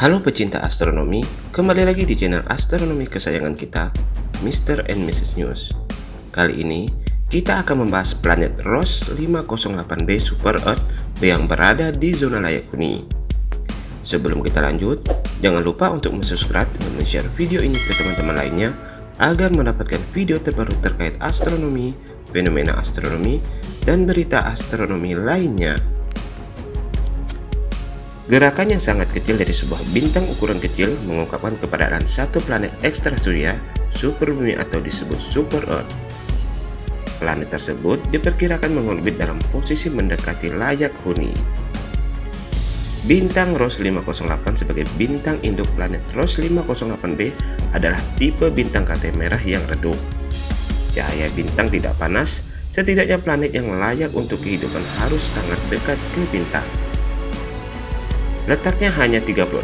Halo pecinta astronomi, kembali lagi di channel astronomi kesayangan kita, Mr. and Mrs. News. Kali ini, kita akan membahas planet Ross 508b Super Earth yang berada di zona layak huni. Sebelum kita lanjut, jangan lupa untuk subscribe dan share video ini ke teman-teman lainnya agar mendapatkan video terbaru terkait astronomi, fenomena astronomi, dan berita astronomi lainnya. Gerakan yang sangat kecil dari sebuah bintang ukuran kecil mengungkapkan keberadaan satu planet ekstra surya, super bumi atau disebut super Earth. Planet tersebut diperkirakan mengorbit dalam posisi mendekati layak huni. Bintang Ross 508 sebagai bintang induk planet Ross 508b adalah tipe bintang KT merah yang redup. Cahaya bintang tidak panas, setidaknya planet yang layak untuk kehidupan harus sangat dekat ke bintang. Letaknya hanya 36,5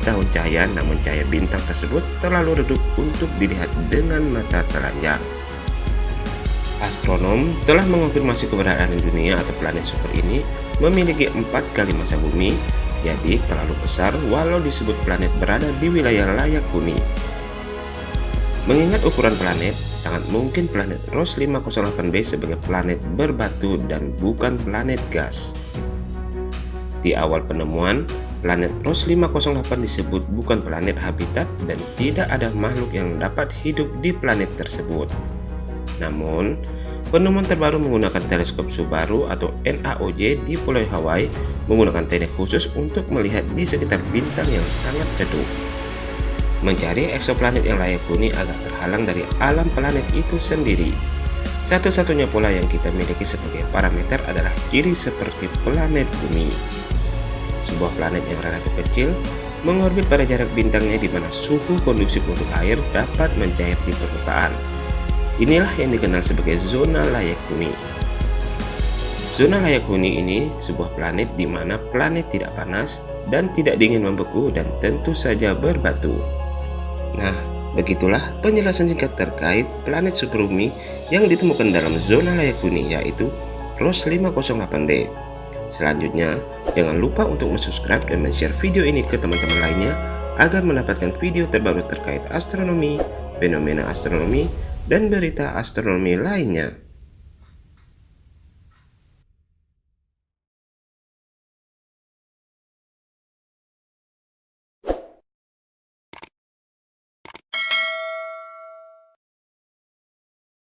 tahun cahaya namun cahaya bintang tersebut terlalu redup untuk dilihat dengan mata telanjang. Astronom telah mengonfirmasi keberadaan dunia atau planet super ini memiliki empat kali masa bumi, jadi terlalu besar walau disebut planet berada di wilayah layak huni. Mengingat ukuran planet, sangat mungkin planet Ross 508b sebagai planet berbatu dan bukan planet gas. Di awal penemuan, planet Ross 508 disebut bukan planet habitat dan tidak ada makhluk yang dapat hidup di planet tersebut. Namun, penemuan terbaru menggunakan teleskop Subaru atau NAOJ di Pulau Hawaii menggunakan teknik khusus untuk melihat di sekitar bintang yang sangat redup. Mencari eksoplanet yang layak huni agak terhalang dari alam planet itu sendiri. Satu-satunya pola yang kita miliki sebagai parameter adalah ciri seperti planet bumi sebuah planet yang relatif kecil, mengorbit pada jarak bintangnya di mana suhu kondusif untuk air dapat mencair di permukaan. Inilah yang dikenal sebagai zona layak huni. Zona layak huni ini sebuah planet di mana planet tidak panas dan tidak dingin membeku dan tentu saja berbatu. Nah, begitulah penjelasan singkat terkait planet superbumi yang ditemukan dalam zona layak huni yaitu Ross 508b. Selanjutnya, jangan lupa untuk subscribe dan share video ini ke teman-teman lainnya agar mendapatkan video terbaru terkait astronomi, fenomena astronomi, dan berita astronomi lainnya.